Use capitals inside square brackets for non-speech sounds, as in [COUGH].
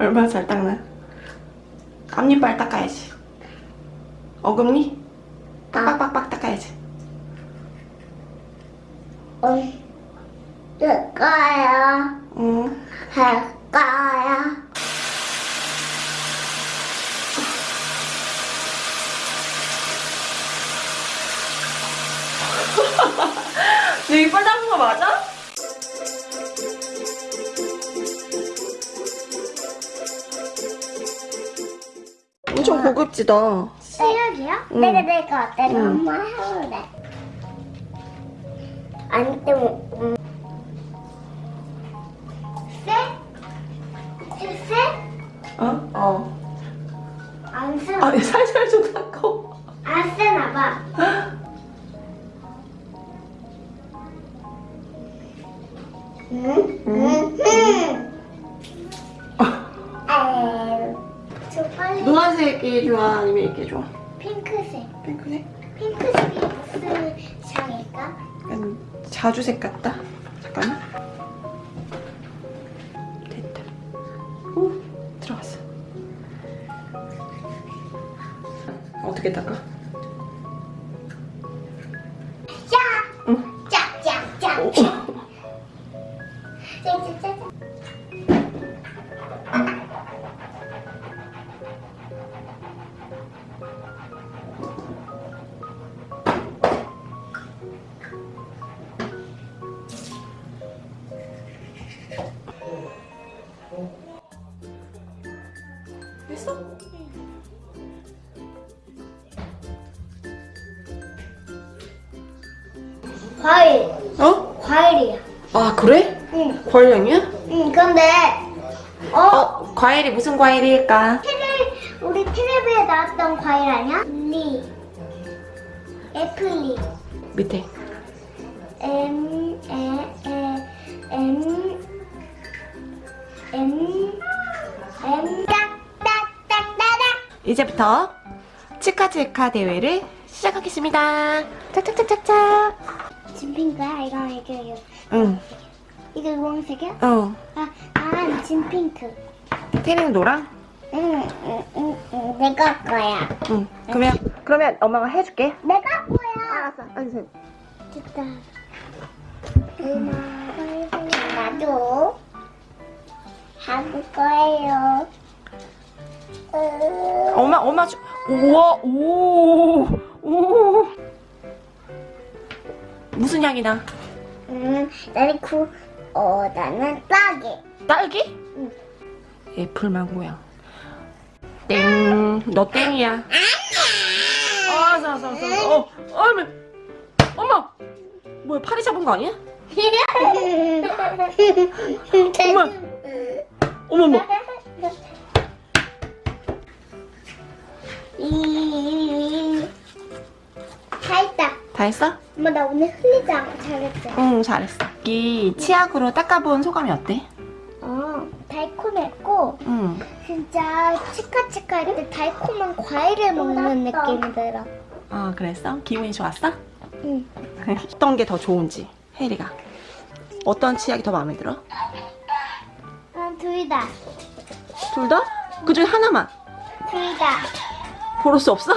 얼마나 잘 닦나? 앞니빨 닦아야지. 어금니? 빡빡빡빡 닦아야지. 음, 될까요? 응. 할까요? 내 이빨 닦은 거 맞아? 엄청 고급지다. 시력이요? 응. 내가 내가 어때? 응. 엄마 해볼래. 안 돼. 음. 쎄? 쎄? 어? 어. 안 쎄. 아, 살살 좀 닦어. 안 쎄나 봐. 응? 응? 응. 노란색이 좋아? 아니면 이게 좋아? 핑크색. 핑크색? 핑크색이 무슨? 약간 자주색 같다. 잠깐만. 됐다. 오, 들어갔어. 어떻게 닦아? 야! 응. 오. 짝짝 됐어? 과일. 어? 과일이야. 아, 그래? 응. 과일향이야? 응, 근데 어? 어, 과일이 무슨 과일일까? 테레 우리 텔레비에 나왔던 과일 아니야? 리. 애플리. 밑에. M 에에 M M 이제부터 치카치카 대회를 시작하겠습니다. 짝짝짝짝짝. 진핑크야? 이거 이거 이거. 응, 이거 노란색이야? 어. 아, 아, 진핑크. 테리는 노랑? 응, 응, 응, 응, 내가 거야. 응. 그러면, 그러면 엄마가 해줄게. 내가 거야. 알았어. 알겠어. 됐다. 음악을 나도 할 거예요. 으, 엄마, 엄마 주, 우와, 오, 오. 무슨 향이 나? 음, 나는 구, 어, 나는 딸기. 딸기? 응. 애플 망고야. 땡. 너 땡이야. 아, 알았어, 알았어, 알았어. 어, 어머. 엄마. 뭐야, 파리 잡은 거 아니야? [LAUGHS] 엄마. 어머, 어머. 다 했다. 다 했어? 엄마 나 오늘 흘리지 않고 잘했어. 응, 잘했어. 이 치약으로 닦아본 소감이 어때? 어, 달콤했고 응. 진짜 치카치카 할 때 달콤한 과일을 먹는 느낌이 들어. 아, 그랬어? 기분이 좋았어? 응. [LAUGHS] 어떤 게 더 좋은지, 혜리가. 어떤 치약이 더 마음에 들어? 아, 둘 다. 둘 다? 그 중에 하나만. 둘 다. 고를 수 없어?